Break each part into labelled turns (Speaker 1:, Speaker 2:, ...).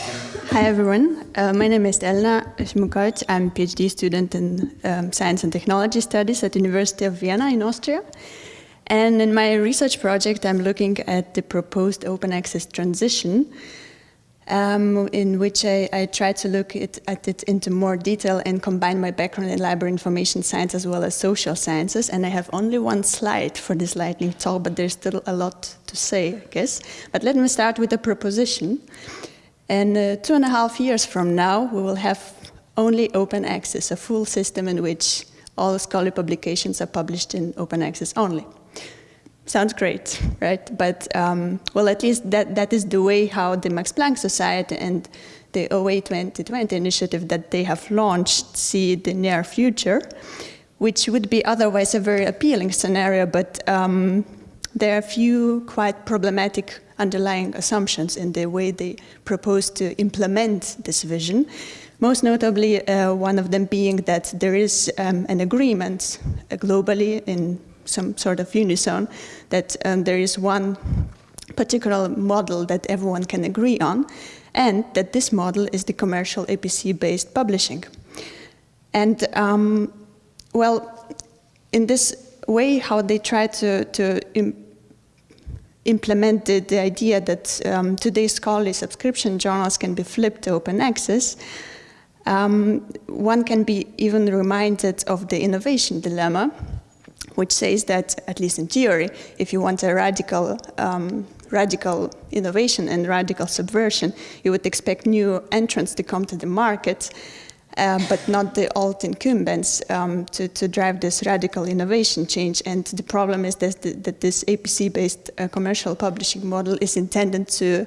Speaker 1: Hi everyone, uh, my name is Elena Šimukovič. I'm a PhD student in um, Science and Technology Studies at University of Vienna in Austria. And in my research project, I'm looking at the proposed open access transition, um, in which I, I try to look at it into more detail and combine my background in library information science as well as social sciences. And I have only one slide for this lightning talk, but there's still a lot to say, I guess. But let me start with a proposition. And uh, two and a half years from now, we will have only open access, a full system in which all scholarly publications are published in open access only. Sounds great, right? But, um, well, at least that, that is the way how the Max Planck Society and the OA 2020 initiative that they have launched see the near future, which would be otherwise a very appealing scenario, but um, there are a few quite problematic underlying assumptions in the way they propose to implement this vision. Most notably, uh, one of them being that there is um, an agreement uh, globally in some sort of unison that um, there is one particular model that everyone can agree on and that this model is the commercial APC-based publishing. And um, well, in this way, how they try to, to implemented the idea that um, today's scholarly subscription journals can be flipped to open access, um, one can be even reminded of the innovation dilemma, which says that, at least in theory, if you want a radical, um, radical innovation and radical subversion, you would expect new entrants to come to the market, uh, but not the old incumbents um, to, to, drive this radical innovation change. And the problem is that, that this APC-based uh, commercial publishing model is intended to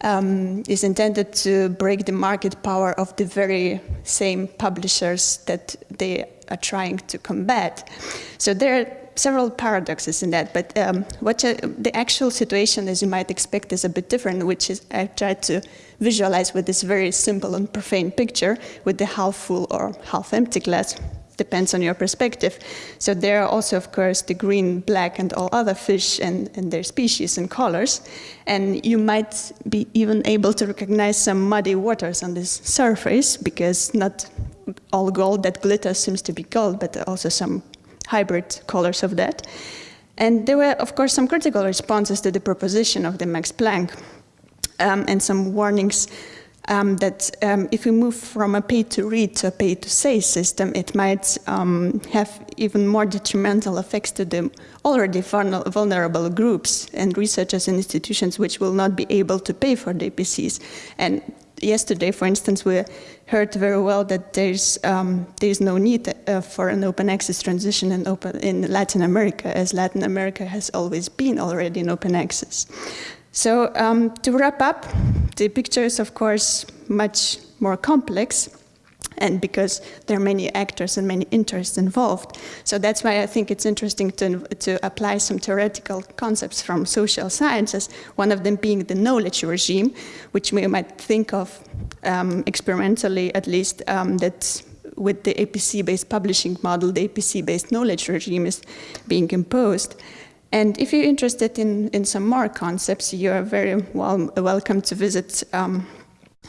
Speaker 1: um, is intended to break the market power of the very same publishers that they are trying to combat. So there several paradoxes in that, but um, what uh, the actual situation, as you might expect, is a bit different, which is I tried to visualize with this very simple and profane picture with the half full or half empty glass depends on your perspective. So there are also, of course, the green, black, and all other fish and, and, their species and colors. And you might be even able to recognize some muddy waters on this surface because not all gold that glitters seems to be gold, but also some hybrid colors of that. And there were, of course, some critical responses to the proposition of the Max Planck um, and some warnings um, that um, if we move from a pay-to-read to a pay-to-say system, it might um, have even more detrimental effects to the already vulnerable groups and researchers and institutions which will not be able to pay for the APCs. And yesterday, for instance, we heard very well that there's um, there's no need uh, for an open access transition in, open, in Latin America, as Latin America has always been already in open access. So um, to wrap up, the picture is of course much more complex and because there are many actors and many interests involved. So that's why I think it's interesting to, to apply some theoretical concepts from social sciences, one of them being the knowledge regime, which we might think of um, experimentally at least, um, that with the APC-based publishing model, the APC-based knowledge regime is being imposed. And if you're interested in, in some more concepts, you are very well, welcome to visit um,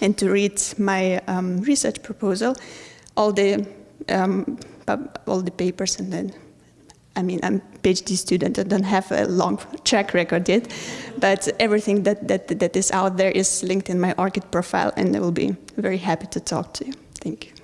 Speaker 1: and to read my um, research proposal, all the, um, all the papers and then I mean, I'm a PhD student, I don't have a long track record yet, but everything that, that, that is out there is linked in my ORCID profile and I will be very happy to talk to you. Thank you.